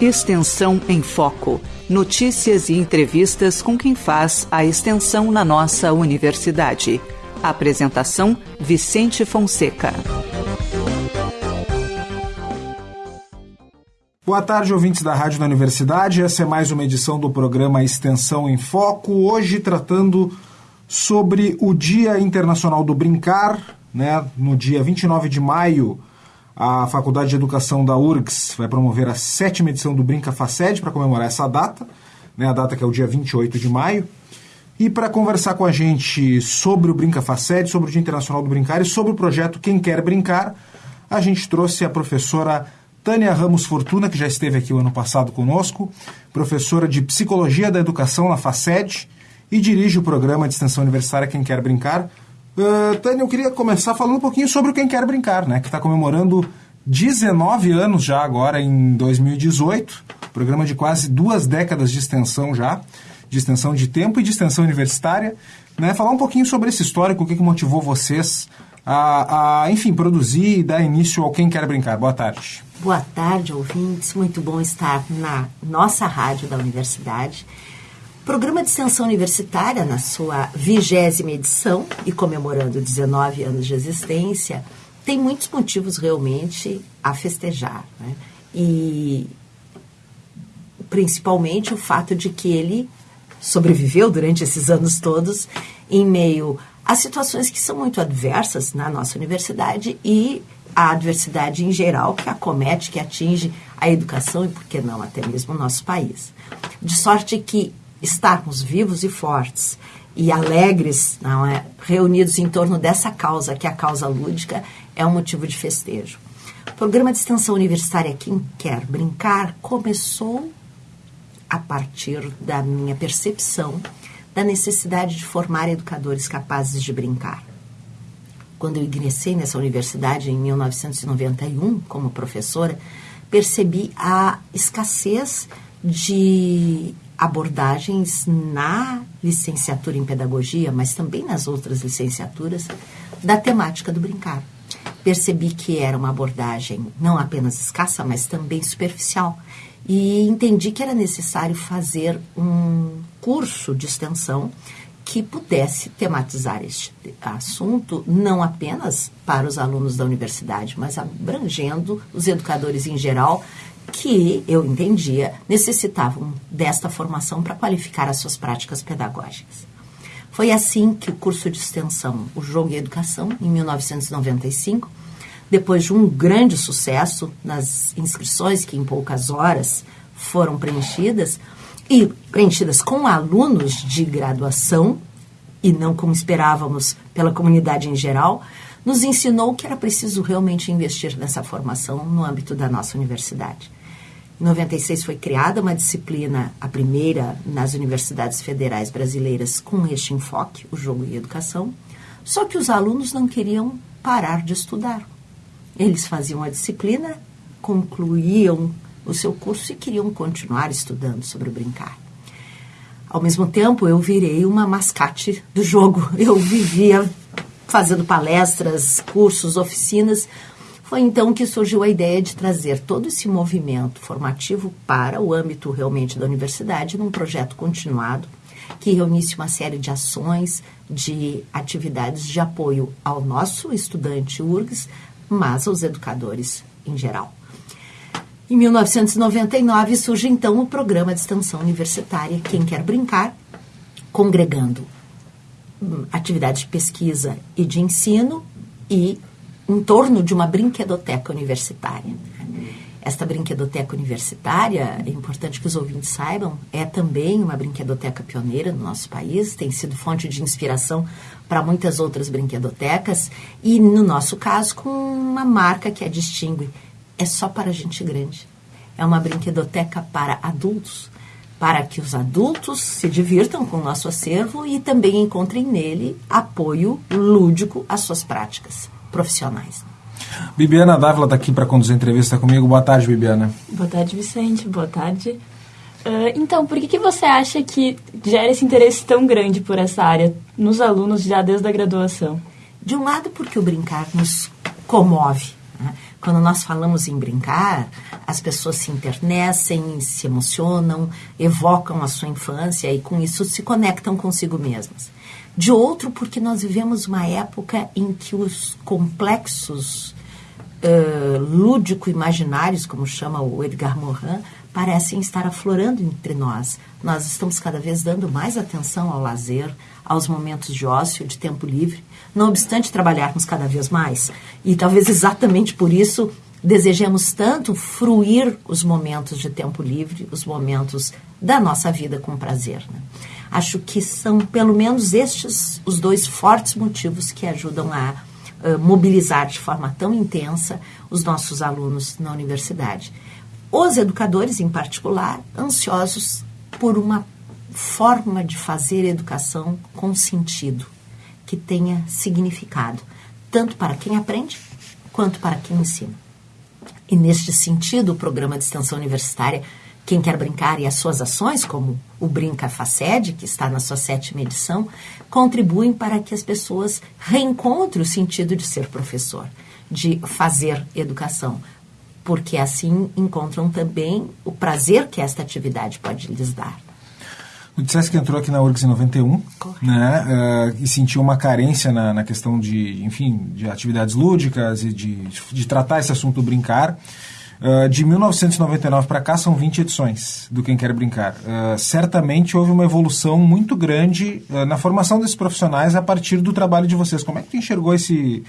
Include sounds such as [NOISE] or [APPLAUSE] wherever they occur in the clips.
Extensão em Foco. Notícias e entrevistas com quem faz a extensão na nossa universidade. Apresentação: Vicente Fonseca. Boa tarde, ouvintes da Rádio da Universidade. Essa é mais uma edição do programa Extensão em Foco. Hoje tratando sobre o Dia Internacional do Brincar, né? No dia 29 de maio, a Faculdade de Educação da URGS vai promover a sétima edição do Brinca Faced para comemorar essa data, né, a data que é o dia 28 de maio. E para conversar com a gente sobre o Brinca Faced, sobre o Dia Internacional do Brincar e sobre o projeto Quem Quer Brincar, a gente trouxe a professora Tânia Ramos Fortuna, que já esteve aqui o ano passado conosco, professora de Psicologia da Educação na Faced e dirige o programa de extensão universitária Quem Quer Brincar. Uh, Tânia, eu queria começar falando um pouquinho sobre o Quem Quer Brincar, né? Que está comemorando 19 anos já agora em 2018. Programa de quase duas décadas de extensão já, de extensão de tempo e de extensão universitária. Né? Falar um pouquinho sobre esse histórico, o que, que motivou vocês a, a, enfim, produzir e dar início ao Quem Quer Brincar. Boa tarde. Boa tarde, ouvintes. Muito bom estar na nossa rádio da universidade Programa de extensão universitária, na sua vigésima edição e comemorando 19 anos de existência, tem muitos motivos realmente a festejar. Né? E principalmente o fato de que ele sobreviveu durante esses anos todos em meio a situações que são muito adversas na nossa universidade e a adversidade em geral que acomete, que atinge a educação e, por que não, até mesmo o nosso país. De sorte que estarmos vivos e fortes e alegres, não é, reunidos em torno dessa causa, que é a causa lúdica, é um motivo de festejo. O programa de extensão universitária Quem Quer Brincar começou a partir da minha percepção da necessidade de formar educadores capazes de brincar. Quando eu ingressei nessa universidade em 1991 como professora, percebi a escassez de abordagens na licenciatura em pedagogia, mas também nas outras licenciaturas, da temática do brincar. Percebi que era uma abordagem não apenas escassa, mas também superficial. E entendi que era necessário fazer um curso de extensão que pudesse tematizar este assunto não apenas para os alunos da universidade, mas abrangendo os educadores em geral que eu entendia necessitavam desta formação para qualificar as suas práticas pedagógicas. Foi assim que o curso de extensão O Jogo e a Educação, em 1995, depois de um grande sucesso nas inscrições, que em poucas horas foram preenchidas, e preenchidas com alunos de graduação, e não como esperávamos pela comunidade em geral, nos ensinou que era preciso realmente investir nessa formação no âmbito da nossa universidade. Em 96 foi criada uma disciplina, a primeira nas universidades federais brasileiras, com este enfoque, o jogo e educação. Só que os alunos não queriam parar de estudar. Eles faziam a disciplina, concluíam o seu curso e queriam continuar estudando sobre o brincar. Ao mesmo tempo, eu virei uma mascate do jogo. Eu vivia fazendo palestras, cursos, oficinas, foi então que surgiu a ideia de trazer todo esse movimento formativo para o âmbito realmente da universidade num projeto continuado que reunisse uma série de ações, de atividades de apoio ao nosso estudante URGS, mas aos educadores em geral. Em 1999 surge então o programa de extensão universitária Quem Quer Brincar, congregando hum, atividades de pesquisa e de ensino e em torno de uma brinquedoteca universitária. Esta brinquedoteca universitária, é importante que os ouvintes saibam, é também uma brinquedoteca pioneira no nosso país, tem sido fonte de inspiração para muitas outras brinquedotecas e, no nosso caso, com uma marca que a distingue. É só para gente grande. É uma brinquedoteca para adultos, para que os adultos se divirtam com o nosso acervo e também encontrem nele apoio lúdico às suas práticas profissionais. Bibiana Dávila está aqui para conduzir a entrevista comigo. Boa tarde, Bibiana. Boa tarde, Vicente. Boa tarde. Uh, então, por que, que você acha que gera esse interesse tão grande por essa área nos alunos já desde a graduação? De um lado, porque o brincar nos comove. Né? Quando nós falamos em brincar, as pessoas se internecem, se emocionam, evocam a sua infância e com isso se conectam consigo mesmas. De outro, porque nós vivemos uma época em que os complexos uh, lúdico-imaginários, como chama o Edgar Morin, parecem estar aflorando entre nós. Nós estamos cada vez dando mais atenção ao lazer, aos momentos de ócio, de tempo livre, não obstante trabalharmos cada vez mais. E talvez exatamente por isso desejemos tanto fruir os momentos de tempo livre, os momentos da nossa vida com prazer. Né? Acho que são pelo menos estes os dois fortes motivos que ajudam a uh, mobilizar de forma tão intensa os nossos alunos na universidade. Os educadores, em particular, ansiosos por uma forma de fazer educação com sentido que tenha significado, tanto para quem aprende quanto para quem ensina. E neste sentido, o programa de extensão universitária Quem Quer Brincar e as suas ações, como o Brinca Faced, que está na sua sétima edição, contribuem para que as pessoas reencontrem o sentido de ser professor, de fazer educação, porque assim encontram também o prazer que esta atividade pode lhes dar. Tu disseste que entrou aqui na URGS em 91, Correto. né, uh, e sentiu uma carência na, na, questão de, enfim, de atividades lúdicas e de, de tratar esse assunto brincar. Uh, de 1999 para cá são 20 edições do Quem Quer Brincar. Uh, certamente houve uma evolução muito grande uh, na formação desses profissionais a partir do trabalho de vocês. Como é que tu enxergou esse.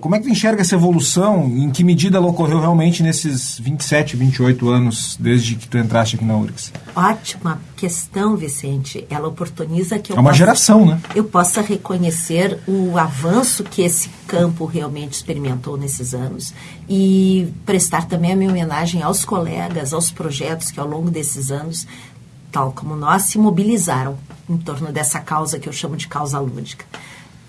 como é que tu enxerga essa evolução? Em que medida ela ocorreu realmente nesses 27, 28 anos desde que tu entraste aqui na URGS? Ótima questão, Vicente. Ela oportuniza que eu. É uma possa, geração, né? Eu possa reconhecer o avanço que esse campo realmente experimentou nesses anos e prestar também a minha homenagem aos colegas, aos projetos que ao longo desses anos, tal como nós, se mobilizaram em torno dessa causa que eu chamo de causa lúdica.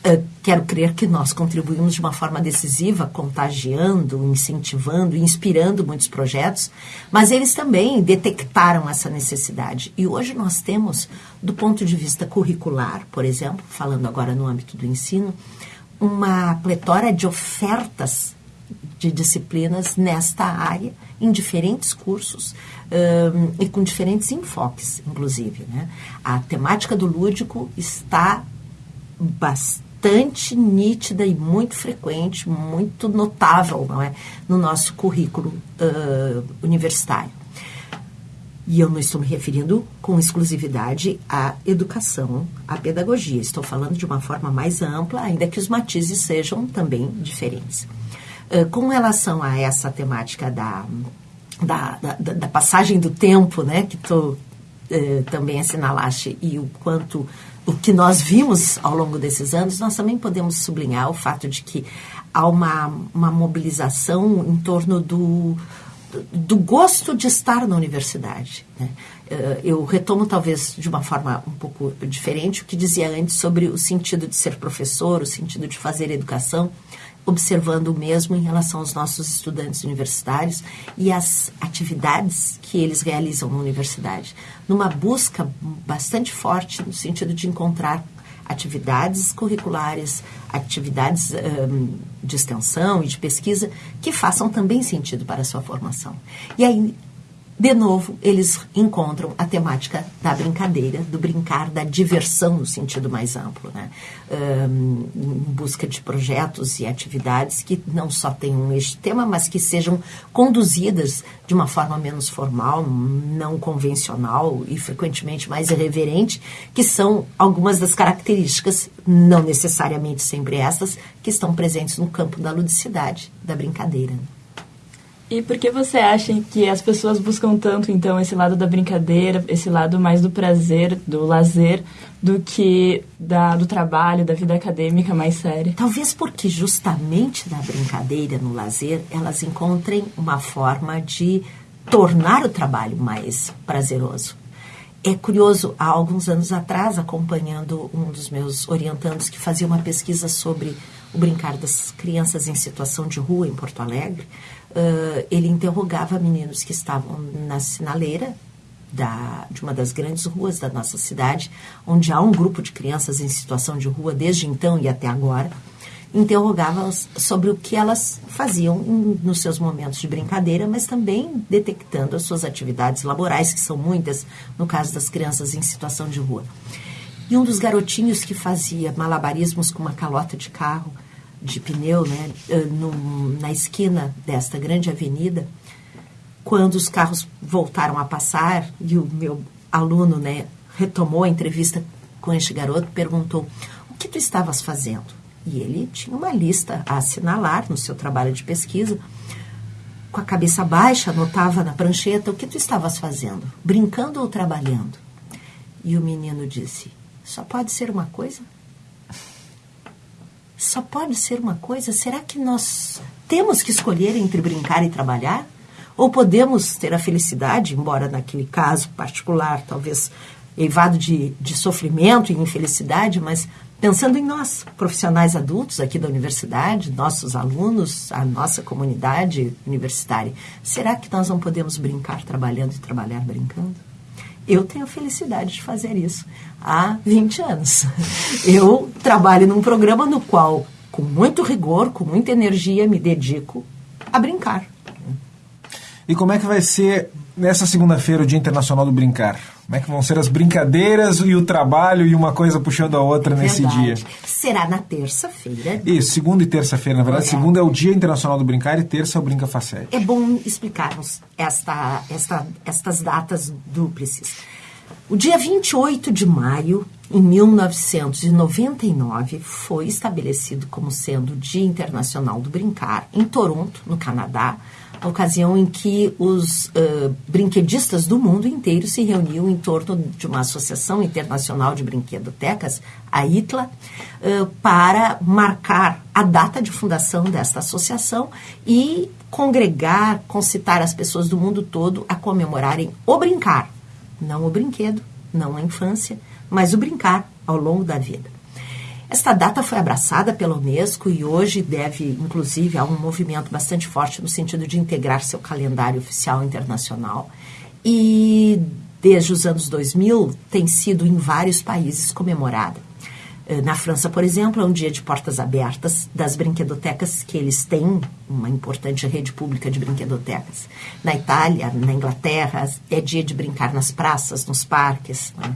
Uh, quero crer que nós contribuímos de uma forma decisiva, contagiando, incentivando, inspirando muitos projetos, mas eles também detectaram essa necessidade. E hoje nós temos, do ponto de vista curricular, por exemplo, falando agora no âmbito do ensino, uma pletora de ofertas de disciplinas nesta área, em diferentes cursos um, e com diferentes enfoques, inclusive. Né? A temática do lúdico está bastante nítida e muito frequente, muito notável não é? no nosso currículo uh, universitário. E eu não estou me referindo com exclusividade à educação, à pedagogia. Estou falando de uma forma mais ampla, ainda que os matizes sejam também diferentes. Uh, com relação a essa temática da, da, da, da passagem do tempo, né, que tu uh, também assinalaste, e o quanto o que nós vimos ao longo desses anos, nós também podemos sublinhar o fato de que há uma, uma mobilização em torno do, do gosto de estar na universidade. Né? Eh, eu retomo, talvez, de uma forma um pouco diferente, o que dizia antes sobre o sentido de ser professor, o sentido de fazer educação, observando o mesmo em relação aos nossos estudantes universitários e as atividades que eles realizam na universidade, numa busca bastante forte no sentido de encontrar atividades curriculares, atividades um, de extensão e de pesquisa que façam também sentido para a sua formação. E aí, de novo, eles encontram a temática da brincadeira, do brincar, da diversão no sentido mais amplo, né? Um, em busca de projetos e atividades que não só tenham este tema, mas que sejam conduzidas de uma forma menos formal, não convencional e frequentemente mais irreverente, que são algumas das características, não necessariamente sempre essas, que estão presentes no campo da ludicidade, da brincadeira. E por que você acha que as pessoas buscam tanto, então, esse lado da brincadeira, esse lado mais do prazer, do lazer, do que da, do trabalho, da vida acadêmica mais séria? Talvez porque justamente na brincadeira, no lazer, elas encontrem uma forma de tornar o trabalho mais prazeroso. É curioso, há alguns anos atrás, acompanhando um dos meus orientandos que fazia uma pesquisa sobre o brincar das crianças em situação de rua em Porto Alegre, uh, ele interrogava meninos que estavam na sinaleira da, de uma das grandes ruas da nossa cidade, onde há um grupo de crianças em situação de rua desde então e até agora. interrogava-as sobre o que elas faziam nos seus momentos de brincadeira, mas também detectando as suas atividades laborais, que são muitas, no caso das crianças em situação de rua. E um dos garotinhos que fazia malabarismos com uma calota de carro, de pneu, né, eh, no, na esquina desta grande avenida, quando os carros voltaram a passar e o meu aluno né, retomou a entrevista com este garoto, perguntou: O que tu estavas fazendo? E ele tinha uma lista a assinalar no seu trabalho de pesquisa. Com a cabeça baixa, anotava na prancheta o que tu estavas fazendo, brincando ou trabalhando. E o menino disse: Só pode ser uma coisa? Só pode ser uma coisa? Será que nós temos que escolher entre brincar e trabalhar? Ou podemos ter a felicidade, embora naquele caso particular, talvez eivado de, de sofrimento e infelicidade, mas pensando em nós, profissionais adultos aqui da universidade, nossos alunos, a nossa comunidade universitária, será que nós não podemos brincar trabalhando e trabalhar brincando? Eu tenho a felicidade de fazer isso há 20 anos. [LAUGHS] Eu trabalho num programa no qual, com muito rigor, com muita energia, me dedico a brincar. E como é que vai ser nessa segunda-feira, o Dia Internacional do Brincar? Como é que vão ser as brincadeiras e o trabalho e uma coisa puxando a outra verdade. nesse dia? Será na terça-feira. Isso, segunda e terça-feira, na verdade. É. Segunda é o Dia Internacional do Brincar e terça é o Brinca Facete. É bom explicarmos esta, esta, estas datas dúplices. O dia 28 de maio, em 1999, foi estabelecido como sendo o Dia Internacional do Brincar em Toronto, no Canadá, a ocasião em que os uh, brinquedistas do mundo inteiro se reuniam em torno de uma associação internacional de brinquedotecas, a ITLA, uh, para marcar a data de fundação desta associação e congregar, concitar as pessoas do mundo todo a comemorarem o brincar, não o brinquedo, não a infância, mas o brincar ao longo da vida. Esta data foi abraçada pela Unesco e hoje deve, inclusive, a um movimento bastante forte no sentido de integrar seu calendário oficial internacional. E desde os anos 2000 tem sido em vários países comemorada. Eh, na França, por exemplo, é um dia de portas abertas das brinquedotecas, que eles têm uma importante rede pública de brinquedotecas. Na Itália, na Inglaterra, é dia de brincar nas praças, nos parques. Né?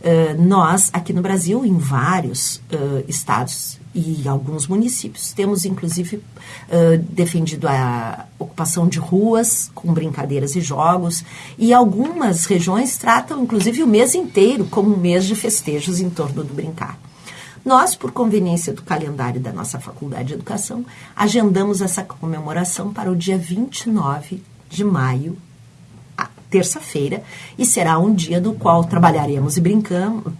Uh, nós, aqui no Brasil, em vários uh, estados e alguns municípios, temos inclusive uh, defendido a ocupação de ruas com brincadeiras e jogos, e algumas regiões tratam inclusive o mês inteiro como um mês de festejos em torno do brincar. Nós, por conveniência do calendário da nossa Faculdade de Educação, agendamos essa comemoração para o dia 29 de maio terça-feira, e será um dia no qual trabalharemos e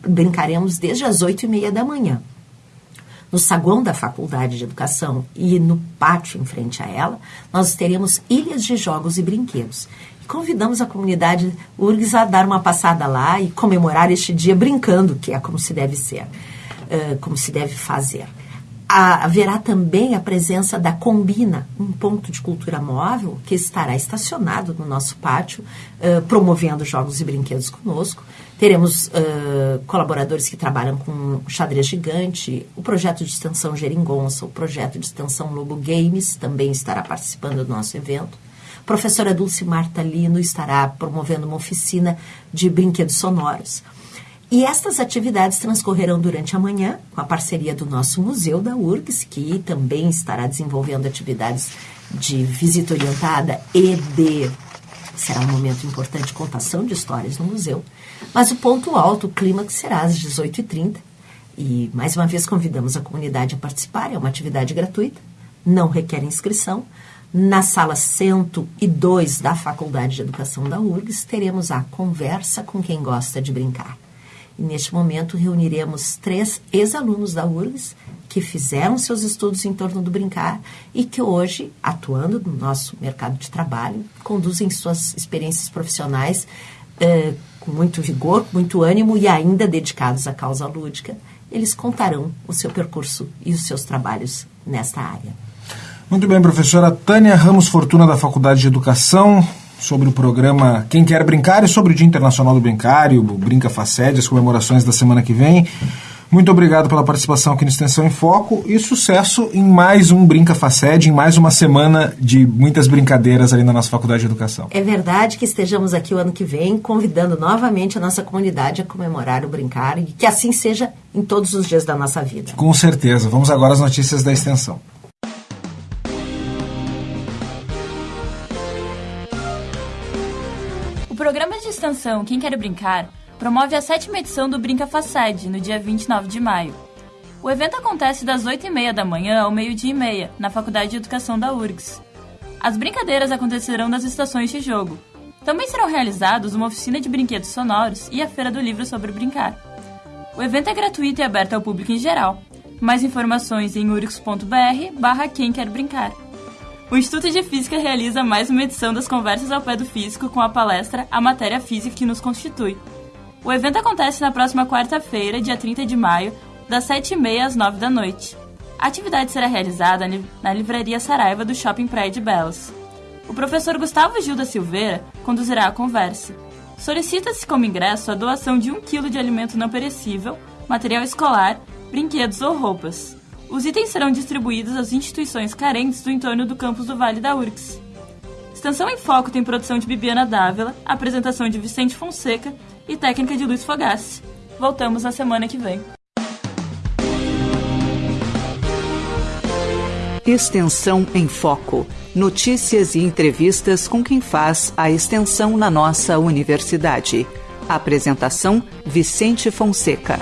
brincaremos desde as oito e meia da manhã. No saguão da Faculdade de Educação e no pátio em frente a ela, nós teremos ilhas de jogos e brinquedos. E convidamos a comunidade URGS a dar uma passada lá e comemorar este dia brincando, que é como se deve ser, como se deve fazer haverá também a presença da Combina, um ponto de cultura móvel que estará estacionado no nosso pátio, uh, promovendo jogos e brinquedos conosco. Teremos uh, colaboradores que trabalham com xadrez gigante, o projeto de extensão Geringonça, o projeto de extensão Lobo Games também estará participando do nosso evento. A professora Dulce Marta Lino estará promovendo uma oficina de brinquedos sonoros. E estas atividades transcorrerão durante a manhã, com a parceria do nosso Museu da URGS, que também estará desenvolvendo atividades de visita orientada e de. Será um momento importante de contação de histórias no museu. Mas o ponto alto, o clímax, será às 18h30. E, mais uma vez, convidamos a comunidade a participar. É uma atividade gratuita, não requer inscrição. Na sala 102 da Faculdade de Educação da URGS, teremos a conversa com quem gosta de brincar. E neste momento reuniremos três ex-alunos da URGS que fizeram seus estudos em torno do brincar e que hoje, atuando no nosso mercado de trabalho, conduzem suas experiências profissionais eh, com muito vigor, muito ânimo e ainda dedicados à causa lúdica. Eles contarão o seu percurso e os seus trabalhos nesta área. Muito bem, professora Tânia Ramos Fortuna, da Faculdade de Educação sobre o programa Quem Quer Brincar e sobre o Dia Internacional do Brincar e o Brinca Facede, as comemorações da semana que vem. Muito obrigado pela participação aqui no Extensão em Foco e sucesso em mais um Brinca Faced, em mais uma semana de muitas brincadeiras ali na nossa Faculdade de Educação. É verdade que estejamos aqui o ano que vem convidando novamente a nossa comunidade a comemorar o brincar e que assim seja em todos os dias da nossa vida. Com certeza. Vamos agora às notícias da extensão. Extensão Quem Quer Brincar promove a sétima edição do Brinca Facade, no dia 29 de maio. O evento acontece das 8h30 da manhã ao meio-dia e meia, na Faculdade de Educação da URGS. As brincadeiras acontecerão nas estações de jogo. Também serão realizados uma oficina de brinquedos sonoros e a Feira do Livro sobre Brincar. O evento é gratuito e aberto ao público em geral. Mais informações em urgs.br barra quem quer brincar. O Instituto de Física realiza mais uma edição das Conversas ao Pé do Físico com a palestra A Matéria Física que nos constitui, o evento acontece na próxima quarta-feira, dia 30 de maio, das 7h30 às 9 da noite. A atividade será realizada na Livraria Saraiva do Shopping Praia de Belas. O professor Gustavo Gil da Silveira conduzirá a conversa. Solicita-se como ingresso a doação de um quilo de alimento não perecível, material escolar, brinquedos ou roupas. Os itens serão distribuídos às instituições carentes do entorno do campus do Vale da URGS. Extensão em Foco tem produção de Bibiana Dávila, apresentação de Vicente Fonseca e técnica de Luiz Fogassi. Voltamos na semana que vem. Extensão em Foco. Notícias e entrevistas com quem faz a extensão na nossa universidade. Apresentação: Vicente Fonseca.